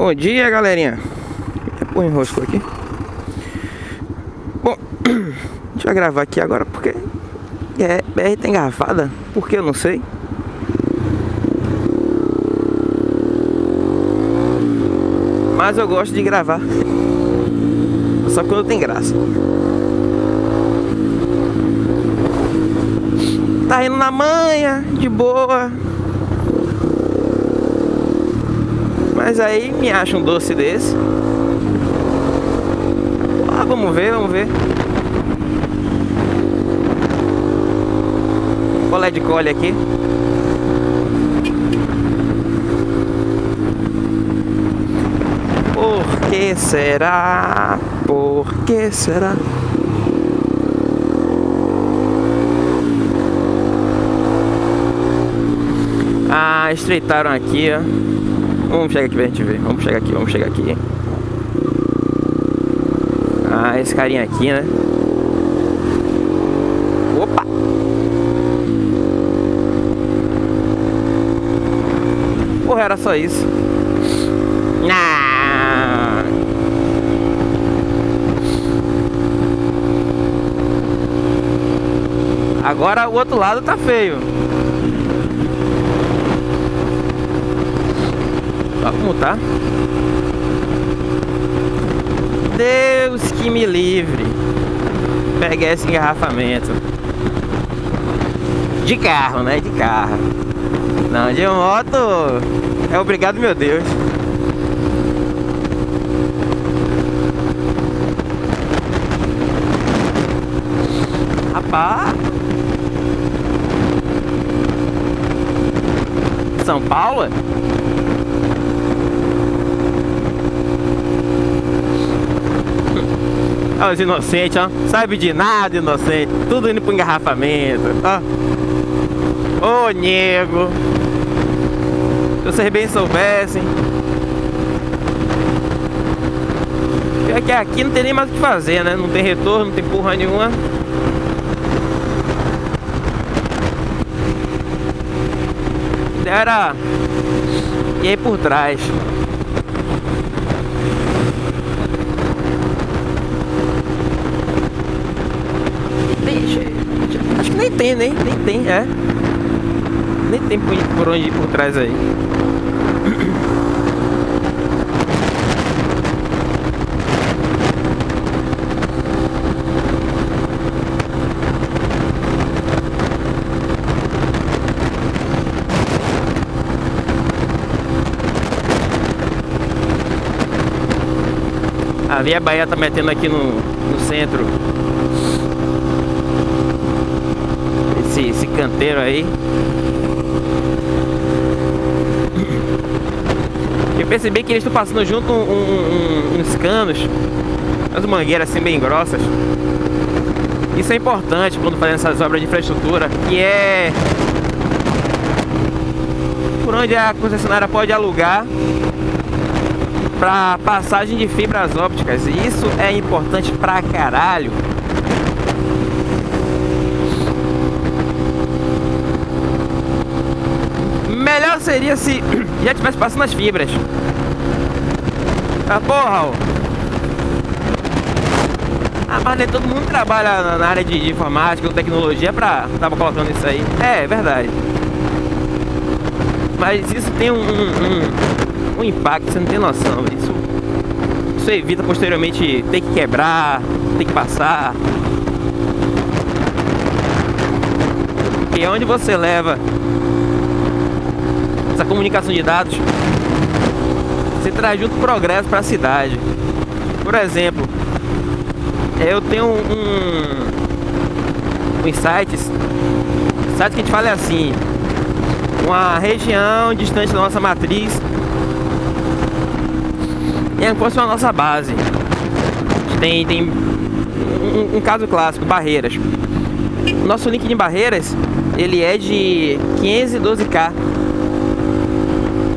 Bom dia, galerinha. Põe enrosco aqui. Bom, deixa eu gravar aqui agora porque é, BR tá engarrafada. Por que eu não sei. Mas eu gosto de gravar. Só quando tem graça. Tá indo na manha, de boa. Mas aí me acha um doce desse. Ah, vamos ver, vamos ver. Colé de cole aqui. Por que será? Por que será? Ah, estreitaram aqui, ó. Vamos chegar aqui pra gente ver. Vamos chegar aqui, vamos chegar aqui. Ah, esse carinha aqui, né? Opa! Porra, era só isso. Ah. Agora o outro lado tá feio. Como tá. Deus que me livre. Pegar esse engarrafamento. De carro, né? De carro. Não, de moto. É obrigado, meu Deus. Rapaz. São Paulo? Olha os inocentes, ó. Sabe de nada, inocente. Tudo indo pro engarrafamento, ó. Ô, nego. Se vocês bem soubessem. É que aqui não tem nem mais o que fazer, né? Não tem retorno, não tem porra nenhuma. Era... E aí por trás. Acho que nem tem, nem, nem tem, é. Nem tem por, por onde ir por trás aí. A Via Bahia tá metendo aqui no, no centro esse, esse canteiro aí. Eu percebi que eles estão passando junto um, um, uns canos, umas mangueiras assim bem grossas. Isso é importante quando fazendo essas obras de infraestrutura, que é por onde a concessionária pode alugar para passagem de fibras ópticas. Isso é importante pra caralho. Seria se já tivesse passando as fibras. Ah, porra, ó. Ah, mas nem todo mundo trabalha na área de informática ou tecnologia pra tava colocando isso aí. É, é verdade. Mas isso tem um, um, um impacto, você não tem noção. Isso, isso evita posteriormente ter que quebrar, ter que passar. E onde você leva essa comunicação de dados, você traz junto progresso para a cidade. Por exemplo, eu tenho um, um insights, site que a gente fala é assim, uma região distante da nossa matriz é como se a nossa base. Tem, tem um, um, caso clássico, barreiras. Nosso link de barreiras, ele é de 512k.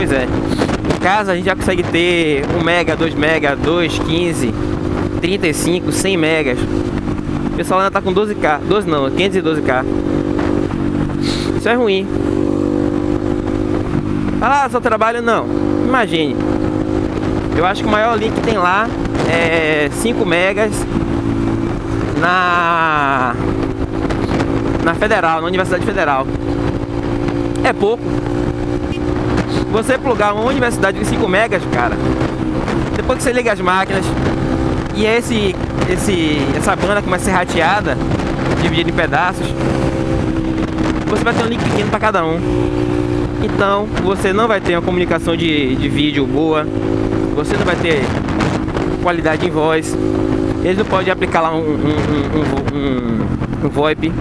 Pois é. Em casa a gente já consegue ter 1 mega, 2 mega, 2, 15, 35, 100 megas. O pessoal ainda tá com 12k. 12 não, 512k. Isso é ruim. Ah, só trabalho não. Imagine Eu acho que o maior link que tem lá é 5 megas na na Federal, na Universidade Federal. É pouco. Você plugar uma universidade de 5 megas, cara, depois que você liga as máquinas e esse, esse, essa banda começa a ser rateada, dividida em pedaços, você vai ter um link pequeno para cada um. Então você não vai ter uma comunicação de, de vídeo boa, você não vai ter qualidade em voz, eles não podem aplicar lá um, um, um, um, um VoIP.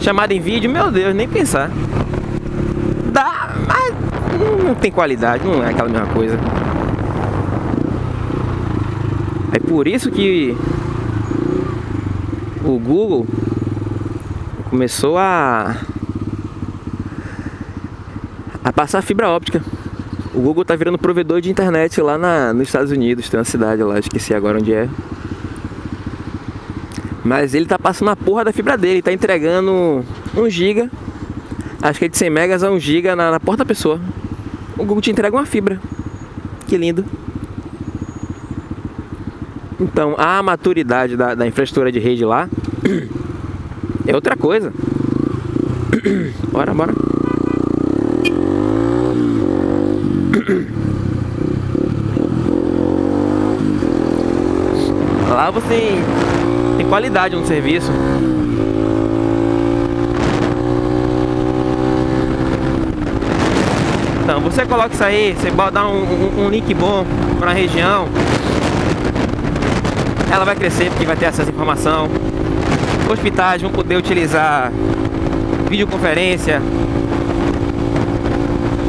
Chamada em vídeo, meu Deus, nem pensar. Não tem qualidade, não é aquela mesma coisa. É por isso que o Google começou a a passar fibra óptica. O Google tá virando provedor de internet lá na, nos Estados Unidos, tem uma cidade lá, esqueci agora onde é. Mas ele tá passando a porra da fibra dele, tá entregando 1 giga, acho que é de 100 megas a 1 giga na, na porta da pessoa. O Google te entrega uma fibra. Que lindo. Então, a maturidade da, da infraestrutura de rede lá é outra coisa. bora, bora. Lá você tem qualidade no serviço. Então, você coloca isso aí, você dá um, um, um link bom para a região, ela vai crescer porque vai ter à informação. Hospitais vão poder utilizar videoconferência,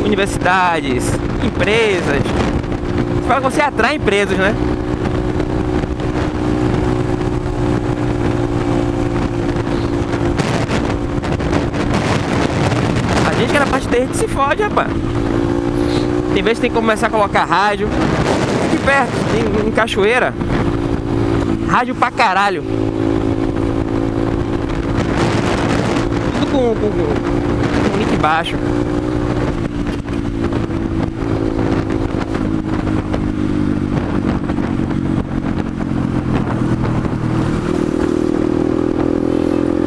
universidades, empresas. Fala que você atrai empresas, né? A gente que se fode, rapaz. Tem vezes que tem que começar a colocar rádio. Aqui perto, em, em Cachoeira. Rádio pra caralho. Tudo com, com, com link baixo.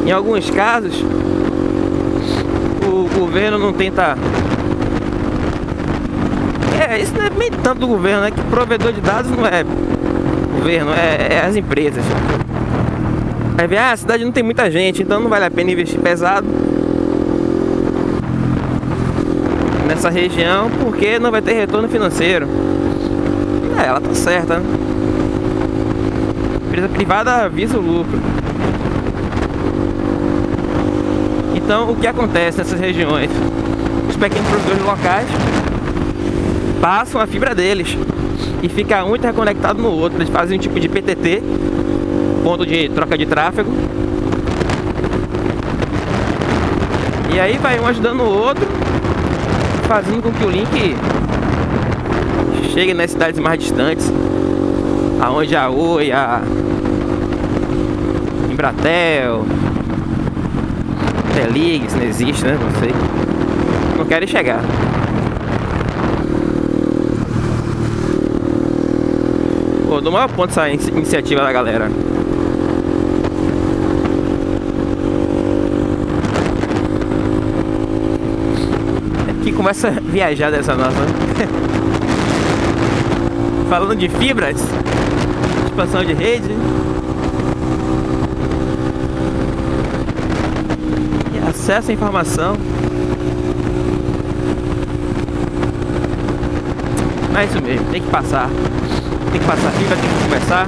Em alguns casos, o governo não tenta. É, isso não é nem tanto do governo, é que provedor de dados não é governo, é, é as empresas. Aí vem, ah, a cidade não tem muita gente, então não vale a pena investir pesado nessa região porque não vai ter retorno financeiro. É, ela tá certa. Né? Empresa privada visa o lucro. Então, o que acontece nessas regiões? Os pequenos produtores locais passam a fibra deles e fica um interconectado no outro. Eles fazem um tipo de PTT, ponto de troca de tráfego. E aí vai um ajudando o outro, fazendo com que o link chegue nas cidades mais distantes, aonde a Oi, a Embratel, Telig, se não existe, né? Não sei. Não querem chegar. Pô, do maior ponto essa iniciativa da galera. É que começa a viajar dessa nossa. Falando de fibras, expansão de rede. E acesso à informação. É isso mesmo, tem que passar tem que passar fibra, tem que conversar.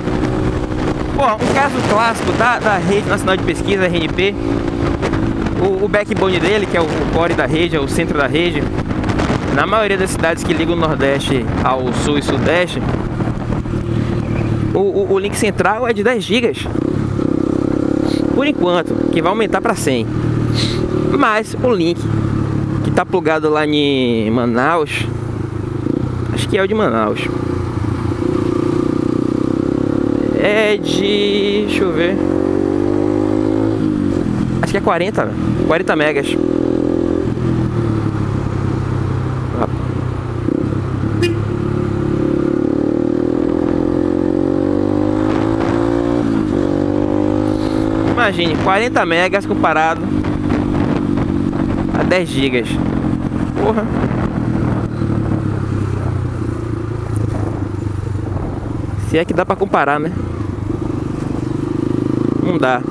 Bom, um caso clássico da, da Rede Nacional de Pesquisa, RNP, o, o backbone dele, que é o, o core da rede, é o centro da rede, na maioria das cidades que ligam o Nordeste ao Sul e Sudeste, o, o, o link central é de 10 GB. Por enquanto, que vai aumentar para 100. Mas o link que tá plugado lá em Manaus, acho que é o de Manaus. É de... deixa eu ver. Acho que é 40, 40 né? megas. Imagine, 40 megas comparado a 10 gigas. Porra. Se é que dá pra comparar, né? Não dá.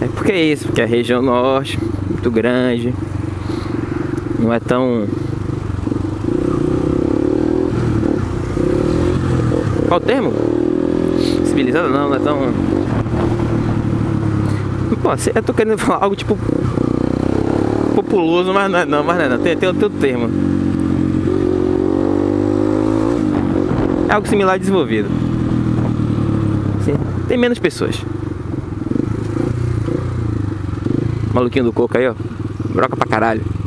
É porque é isso, porque a região norte, muito grande, não é tão Qual o termo? Civilizada não, não é tão. Pô, eu tô querendo falar algo tipo. Populoso, mas não é não, mas não é não. Tem, tem outro termo. É algo similar a desenvolvido. Sim, tem menos pessoas. Maluquinho do coco aí, ó. Broca pra caralho.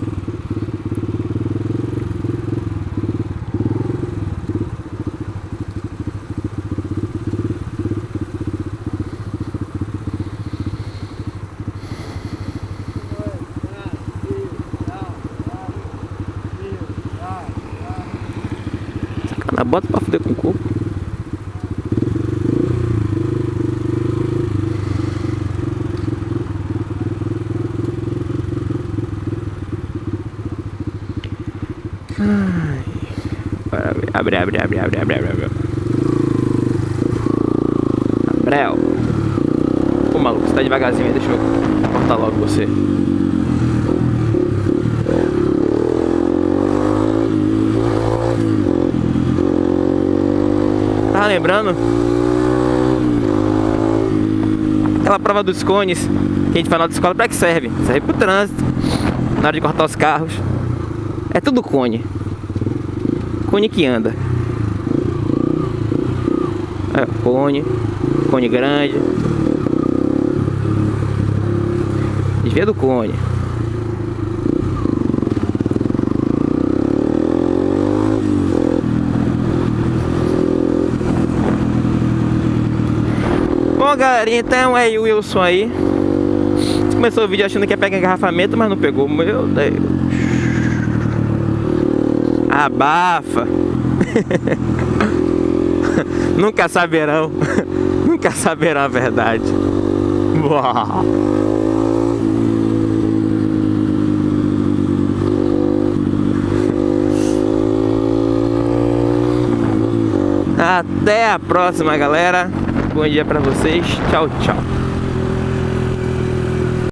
Bota pra fuder com o coco. Ai. Abre, abre, abre, abre, abre, abre, abre. Abrel. Ô maluco, você tá devagarzinho aí, deixa eu cortar logo você. Lembrando aquela prova dos cones que a gente faz na escola, pra que serve? Serve pro trânsito, na hora de cortar os carros. É tudo cone. Cone que anda. É, cone. Cone grande. Desvia do cone. Bom, galerinha, então é o Wilson aí. Começou o vídeo achando que ia pegar engarrafamento, mas não pegou. Meu Deus. Abafa. Nunca saberão. Nunca saberão a verdade. Uau. Até a próxima, galera. Bom dia pra vocês. Tchau, tchau.